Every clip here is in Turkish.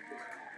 Thank you.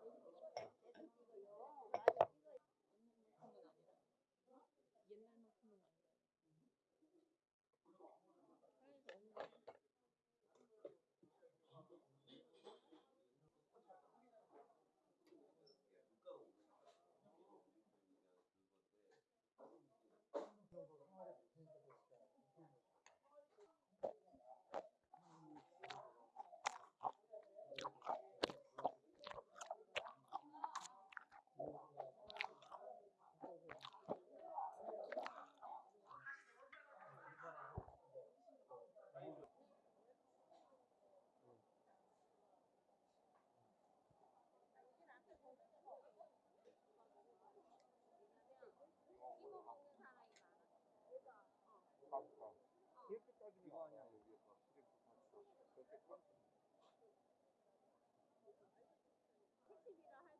Alfa. Kirkuk Agniwania. Kirkuk maçta. Kirkuk.